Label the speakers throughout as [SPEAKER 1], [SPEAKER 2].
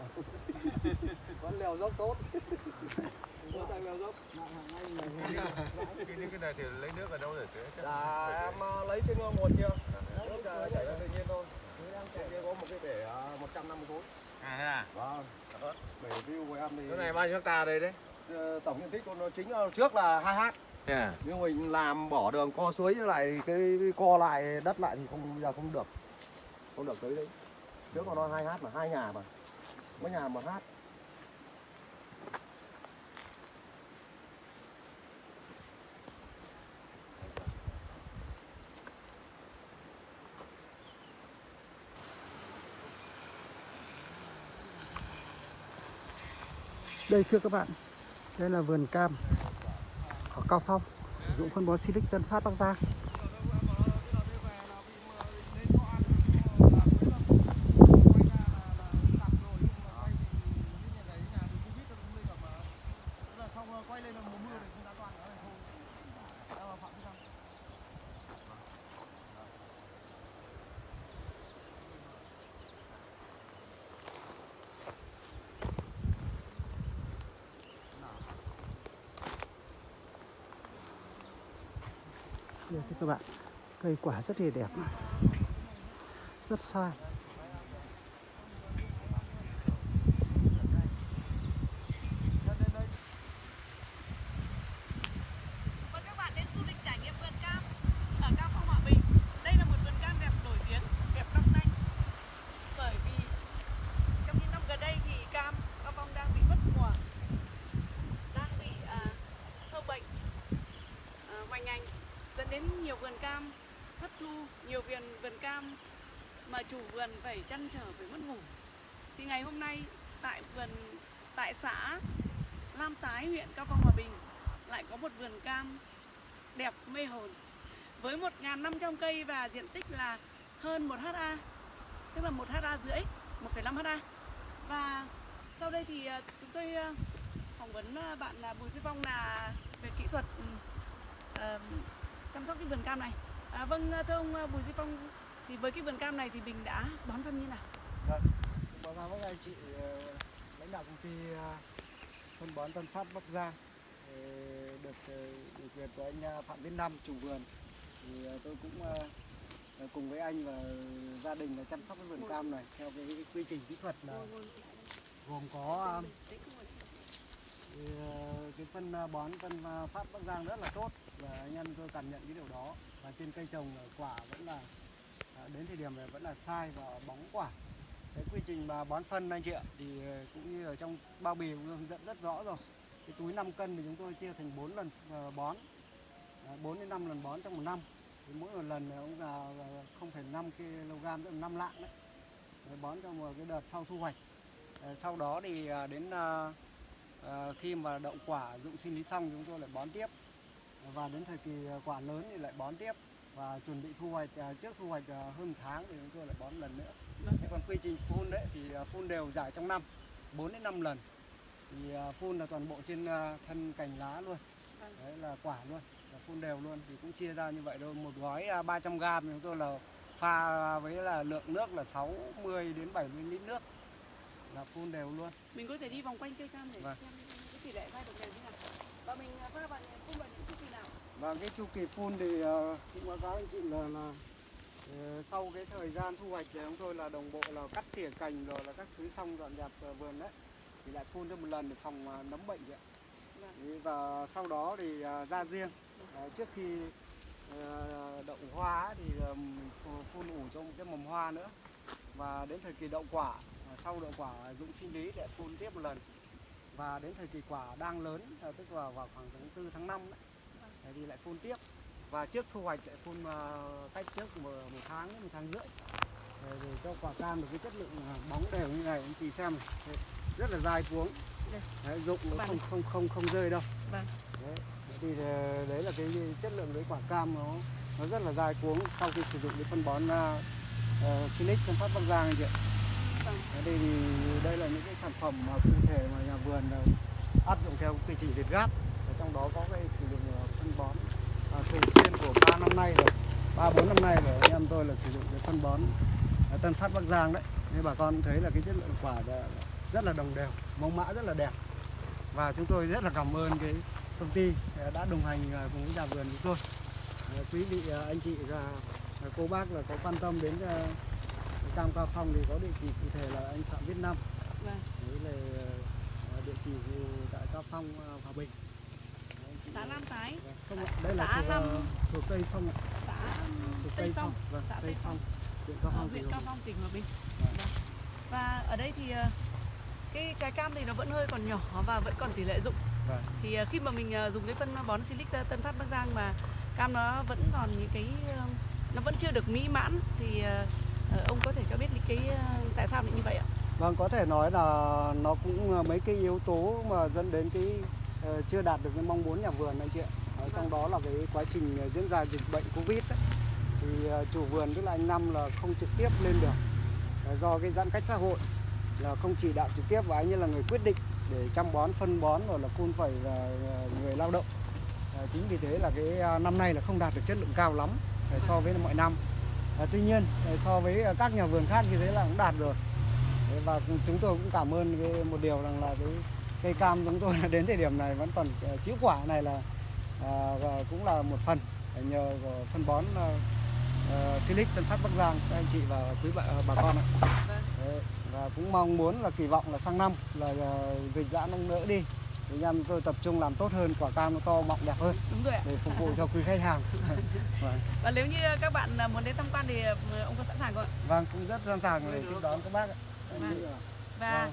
[SPEAKER 1] vẫn leo dốc tốt. Vẫn đang leo dốc.
[SPEAKER 2] Cái nước cái này thì lấy nước ở đâu để tưới?
[SPEAKER 1] Dạ em ờ, lấy trên nguồn kia Nước ờ, chảy ra tự nhiên thôi. Trên kia có một cái bể ờ, 150 khối.
[SPEAKER 2] À thế à?
[SPEAKER 1] Vâng. Bể view của em thì
[SPEAKER 2] Cái này bao nhiêu hectare đây đấy?
[SPEAKER 1] ờ, tổng diện tích của nó chính là trước là 2 ha
[SPEAKER 2] Thế à?
[SPEAKER 1] Nhưng mình làm bỏ đường co suối lại cái co lại đất lại thì không bây giờ không được. Không được tới đấy. Trước của nó 2 ha mà hai nhà mà mấy nhà mà hát
[SPEAKER 3] Đây thưa các bạn, đây là vườn cam ở Cao Phong sử dụng phân bón Silic Tân Phát Bắc Giang. Đây các bạn, cây quả rất là đẹp, rất sai.
[SPEAKER 4] Mời các bạn đến du lịch trải nghiệm vườn cam ở Cao Phong Hòa Bình. Đây là một vườn cam đẹp nổi tiếng, đẹp năm nay. Bởi vì trong những năm gần đây thì cam Cao Phong đang bị mất mùa, đang bị à, sâu bệnh à, hoành hành dẫn đến nhiều vườn cam thất thu, nhiều vườn vườn cam mà chủ vườn phải chăn trở phải mất ngủ. Thì ngày hôm nay tại vườn tại xã Lam Tái huyện Cao Phong Hòa Bình lại có một vườn cam đẹp mê hồn. Với 1.500 cây và diện tích là hơn 1 ha tức là 1 ha rưỡi 1,5 ha và sau đây thì ờ, chúng tôi ờ, phỏng vấn ờ, bạn Bùi Duy Phong là về kỹ thuật. Uh, chăm sóc cái vườn cam này à, vâng à, thưa ông à, Bùi Duy Phong thì với cái vườn cam này thì mình đã bón phân như nào?
[SPEAKER 3] Vâng, báo cáo với anh chị ờ, lãnh đạo công ty à, phân bón Tân Phát Bắc Giang được ờ, ủy điều quyền của anh Phạm Viết Năm chủ vườn. Thì tôi cũng cùng với anh và gia đình là chăm sóc cái vườn cam này theo cái, cái quy trình kỹ thuật là gồm có cái phân bón phân Phát Bắc Giang rất là tốt và anh em tôi cảm nhận cái điều đó. Và trên cây trồng ờ, quả vẫn là ờ, đến thời điểm này vẫn là sai và bóng quả. Cái quy trình mà bón phân anh chị ạ thì ờ, cũng như ở trong bao bì cũng hướng dẫn rất rõ rồi. Cái túi 5 cân thì chúng tôi chia thành 4 lần bón. 4 đến 5 lần bón trong một năm. Thì mỗi một lần cũng là 0,5 kg tức là 5 lạng đấy. Để bón trong một cái đợt sau thu hoạch. Sau đó thì đến khi mà đậu quả dụng sinh lý xong chúng tôi lại bón tiếp và đến thời kỳ ờ, quả lớn thì lại bón tiếp. Và chuẩn bị thu hoạch ờ, trước thu hoạch ờ, hơn một tháng thì chúng tôi lại bón lần nữa. Thế còn quy trình phun đấy thì à, phun đều dài trong năm 4 đến 5 lần. Thì à, phun là toàn bộ trên à, thân cành lá luôn.
[SPEAKER 4] Vâng.
[SPEAKER 3] đấy là quả luôn là phun đều luôn. Thì cũng chia ra như vậy thôi. Một gói à, 300 g thì chúng tôi là pha với là lượng nước là 60 đến 70 lít nước. Là phun đều luôn.
[SPEAKER 4] Mình có thể đi vòng quanh cây cam để
[SPEAKER 3] Vâng.
[SPEAKER 4] xem cái tỷ lệ vai được đều như nào? Và mình à, pha vào
[SPEAKER 3] và cái chu kỳ phun thì uh, cũng báo cáo anh chị là là ờ, sau cái thời gian thu hoạch thì chúng tôi là đồng bộ là cắt tỉa cành rồi là các thứ xong dọn dẹp ờ, vườn đấy. Thì lại phun cho một lần để phòng ờ, nấm bệnh ạ.
[SPEAKER 4] Vâng.
[SPEAKER 3] Và sau đó thì ờ, ra riêng. Ờ, trước khi ờ, đậu hoa ấy thì ờ, phun, ủ cho một cái mầm hoa nữa. Và đến thời kỳ đậu quả ờ, sau đậu quả dụng sinh lý để phun tiếp một lần. Và đến thời kỳ quả đang lớn ờ, tức là vào khoảng tháng 4 tháng 5 đấy Đấy thì lại phun tiếp và trước thu hoạch lại phun ờ, cách trước một, một tháng một tháng rưỡi để, cho quả cam được cái chất lượng ờ, bóng đều như này anh chị xem này. Đấy, rất là dai cuống đấy, dụng nó không không không không rơi đâu
[SPEAKER 4] Vâng.
[SPEAKER 3] đấy thì ờ, đấy là cái chất lượng cái quả cam nó nó rất là dai cuống sau khi sử dụng cái phân bón uh, Silic phân phát Bắc Giang anh chị.
[SPEAKER 4] Vâng.
[SPEAKER 3] Đấy, đây thì đây là những cái sản phẩm mà cụ thể mà nhà vườn áp dụng theo quy trình Việt Gáp trong đó có cái sử dụng phân bón. À, thường xuyên của ba năm nay rồi ba bốn năm nay rồi anh em tôi là sử dụng cái phân bón ờ, Tân Phát Bắc Giang đấy. Nên bà con thấy là cái chất lượng quả là rất là đồng đều mẫu mã rất là đẹp. Và chúng tôi rất là cảm ơn cái công ty ờ, đã đồng hành ờ, cùng với nhà vườn chúng tôi. Ờ, quý vị ờ, anh chị và cô bác là có quan tâm đến cam cao phong thì có địa chỉ cụ thể là anh Phạm Viết Năm
[SPEAKER 4] Vâng.
[SPEAKER 3] đấy là địa chỉ tại cao phong Hòa Bình
[SPEAKER 4] xã Lam Tái
[SPEAKER 3] Vâng, không ạ, đây là
[SPEAKER 4] xã Lam-
[SPEAKER 3] ờ, thuộc Tây Phong ạ.
[SPEAKER 4] xã Tây Phong
[SPEAKER 3] Vâng,
[SPEAKER 4] xã Tây Phong
[SPEAKER 3] huyện Cao Phong
[SPEAKER 4] huyện
[SPEAKER 3] tỉnh
[SPEAKER 4] Cao
[SPEAKER 3] Hòa
[SPEAKER 4] Phong tỉnh Hòa Bình
[SPEAKER 3] Vâng.
[SPEAKER 4] Vâng. và ở đây thì ờ, cái trái cam thì nó vẫn hơi còn nhỏ và vẫn còn tỷ lệ dụng
[SPEAKER 3] Vâng.
[SPEAKER 4] thì ờ, khi mà mình ờ, dùng cái phân bón Silic Tân Phát Bắc Giang mà cam nó vẫn còn những cái ờ, nó vẫn chưa được mỹ mãn thì ờ, ờ, ông có thể cho biết cái ờ, tại sao lại như vậy ạ?
[SPEAKER 3] Vâng, có thể nói là nó cũng ờ, mấy cái yếu tố mà dẫn đến cái ờ, Ờ, chưa đạt được cái mong muốn nhà vườn anh chị ạ. Ở trong đó là cái quá trình ờ, diễn ra dịch bệnh Covid ấy, thì chủ vườn tức là anh Năm là không trực tiếp lên được do cái giãn cách xã hội là không chỉ đạo trực tiếp và anh ấy là người quyết định để chăm bón, phân bón rồi là phun phẩy và người lao động. Chính vì thế là cái năm nay là không đạt được chất lượng cao lắm so với mọi năm. Tuy nhiên so với các nhà vườn khác như thế là cũng đạt rồi. Và chúng tôi cũng cảm ơn cái một điều rằng là cái cây cam chúng tôi đến thời điểm này vẫn còn ờ, chĩu quả này là à, và cũng là một phần nhờ phân bón uh, Silic Tân Phát Bắc Giang các anh chị và quý bà, bà con ạ.
[SPEAKER 4] Vâng.
[SPEAKER 3] Đấy, và cũng mong muốn là kỳ vọng là sang năm là ờ, dịch giãn ông đỡ đi thì anh em tôi tập trung làm tốt hơn quả cam nó to mọng đẹp hơn
[SPEAKER 4] Đúng rồi ạ.
[SPEAKER 3] để phục vụ cho quý khách hàng. vâng.
[SPEAKER 4] Và nếu như các bạn ờ, muốn đến tham quan thì ờ, ông có sẵn sàng không ạ?
[SPEAKER 3] vâng cũng rất sẵn sàng để tiếp đón các bác ạ. Ạ.
[SPEAKER 4] Và
[SPEAKER 3] Vâng.
[SPEAKER 4] ừm,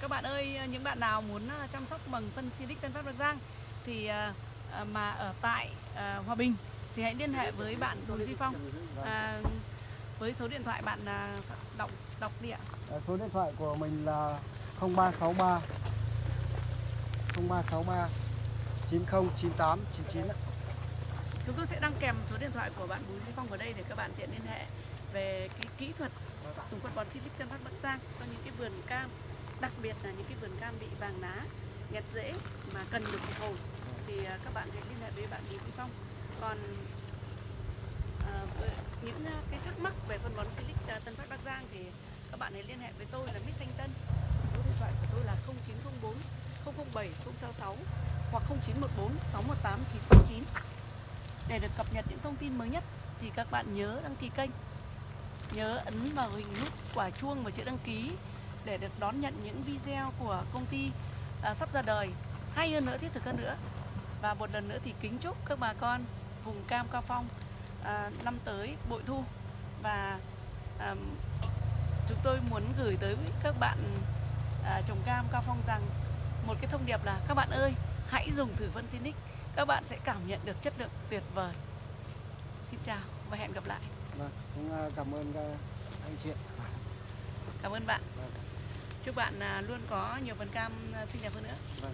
[SPEAKER 4] các bạn ơi, những bạn nào muốn ờ, chăm sóc bằng phân Silic Tân Phát Bắc Giang thì ờ, ờ, mà ở tại ờ, Hòa Bình thì hãy liên hệ với bạn Bùi Duy Phong
[SPEAKER 3] Vâng.
[SPEAKER 4] à, với số điện thoại bạn đọc đọc đi ạ.
[SPEAKER 3] Số điện thoại của mình là 0363 0363 909899 ạ.
[SPEAKER 4] Chúng tôi sẽ đăng kèm số điện thoại của bạn Bùi Duy Phong vào đây để các bạn tiện liên hệ về cái kỹ thuật dùng phân bón Silic Tân Phát Bắc Giang cho những cái vườn cam, đặc biệt là những cái vườn cam bị vàng lá, nghẹt rễ mà cần được phục hồi thì à, các bạn hãy liên hệ với bạn Bùi Duy Phong. Còn uh, những à, cái thắc mắc về phân bón Silic Tân Phát Bắc Giang thì các bạn hãy liên hệ với tôi là Mít Thanh Tân. Số điện thoại của tôi là 0904 007 066 hoặc 0914 618 969 để được cập nhật những thông tin mới nhất thì các bạn nhớ đăng ký kênh nhớ ấn vào hình nút quả chuông và chữ đăng ký để được đón nhận những video của công ty à, sắp ra đời. Hay hơn nữa thiết thực hơn nữa. Và một lần nữa thì kính chúc các bà con vùng cam cao phong à, năm tới bội thu. Và à, chúng tôi muốn gửi tới các bạn à, trồng cam cao phong rằng một cái thông điệp là các bạn ơi hãy dùng thử phân Sinic các bạn sẽ cảm nhận được chất lượng tuyệt vời. Xin chào và hẹn gặp lại.
[SPEAKER 3] Vâng, cũng à, cảm ơn à, anh chị
[SPEAKER 4] cảm ơn bạn.
[SPEAKER 3] Vâng
[SPEAKER 4] chúc bạn à, luôn có nhiều phần cam à, xinh đẹp hơn nữa
[SPEAKER 3] Vâng.